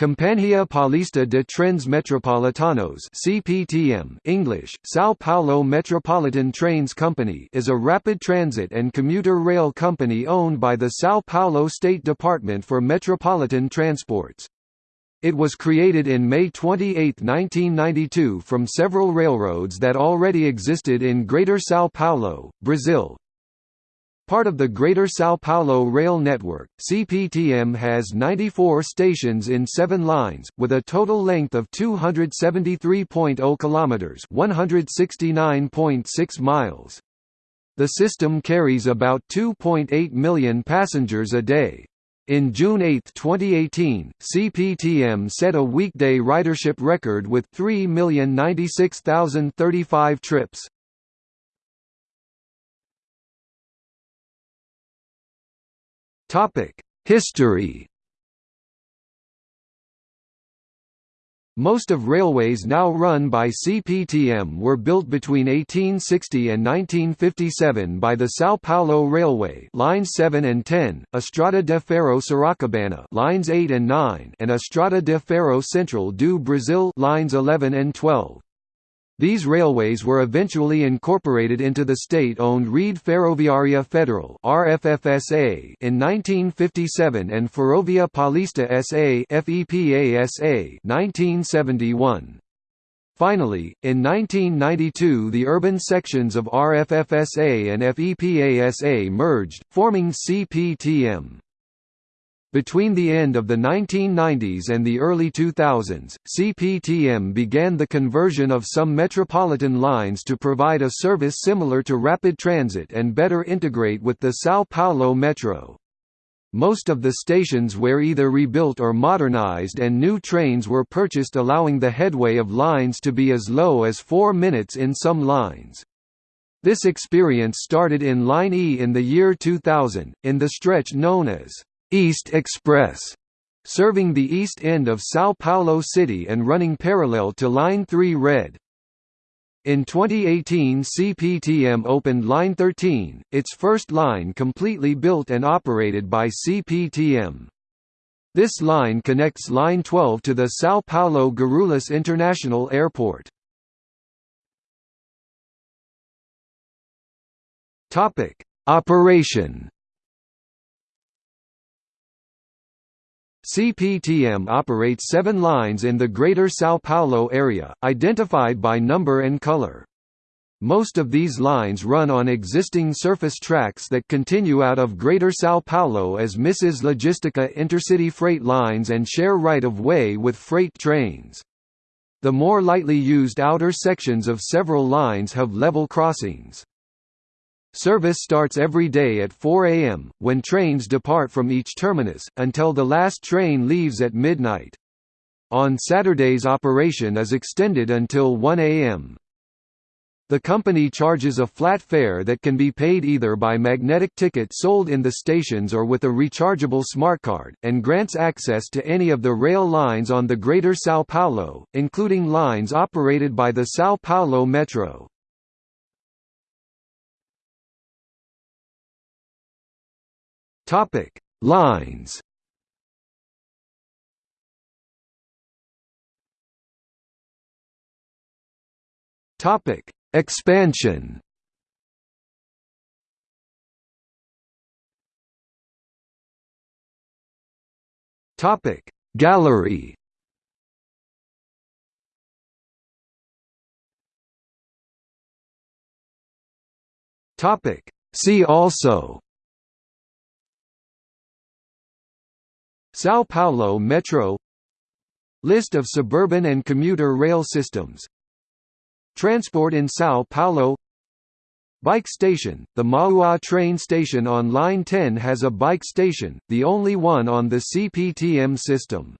Companhia Paulista de Trens Metropolitanos (CPTM) English, São Paulo Metropolitan Trains Company is a rapid transit and commuter rail company owned by the São Paulo State Department for Metropolitan Transports. It was created in May 28, 1992 from several railroads that already existed in Greater São Paulo, Brazil, Part of the Greater São Paulo Rail Network, CPTM has 94 stations in 7 lines, with a total length of 273.0 kilometers (169.6 miles). The system carries about 2.8 million passengers a day. In June 8, 2018, CPTM set a weekday ridership record with 3,096,035 trips. Topic: History. Most of railways now run by CPTM were built between 1860 and 1957 by the São Paulo Railway lines 7 and 10, Estrada de Ferro Sorocabana lines 8 and 9 and Estrada de Ferro Central do Brasil lines 11 and 12. These railways were eventually incorporated into the state-owned Rede Ferroviária Federal (RFFSA) in 1957 and Ferrovia Paulista SA (FEPASA) 1971. Finally, in 1992 the urban sections of RFFSA and FEPASA merged, forming CPTM. Between the end of the 1990s and the early 2000s, CPTM began the conversion of some metropolitan lines to provide a service similar to rapid transit and better integrate with the São Paulo Metro. Most of the stations were either rebuilt or modernized and new trains were purchased allowing the headway of lines to be as low as 4 minutes in some lines. This experience started in Line E in the year 2000, in the stretch known as East Express, serving the east end of São Paulo City and running parallel to Line 3 Red. In 2018 CPTM opened Line 13, its first line completely built and operated by CPTM. This line connects Line 12 to the São Paulo Guarulhos International Airport. Operation CPTM operates seven lines in the Greater São Paulo area, identified by number and color. Most of these lines run on existing surface tracks that continue out of Greater São Paulo as Mrs. Logistica intercity freight lines and share right-of-way with freight trains. The more lightly used outer sections of several lines have level crossings. Service starts every day at 4 am, when trains depart from each terminus, until the last train leaves at midnight. On Saturdays operation is extended until 1 am. The company charges a flat fare that can be paid either by magnetic ticket sold in the stations or with a rechargeable smartcard, and grants access to any of the rail lines on the Greater São Paulo, including lines operated by the São Paulo Metro. Topic: Lines. Topic: Expansion. Topic: Gallery. Topic: See also São Paulo Metro List of suburban and commuter rail systems Transport in São Paulo Bike station – The Mauá train station on Line 10 has a bike station, the only one on the CPTM system.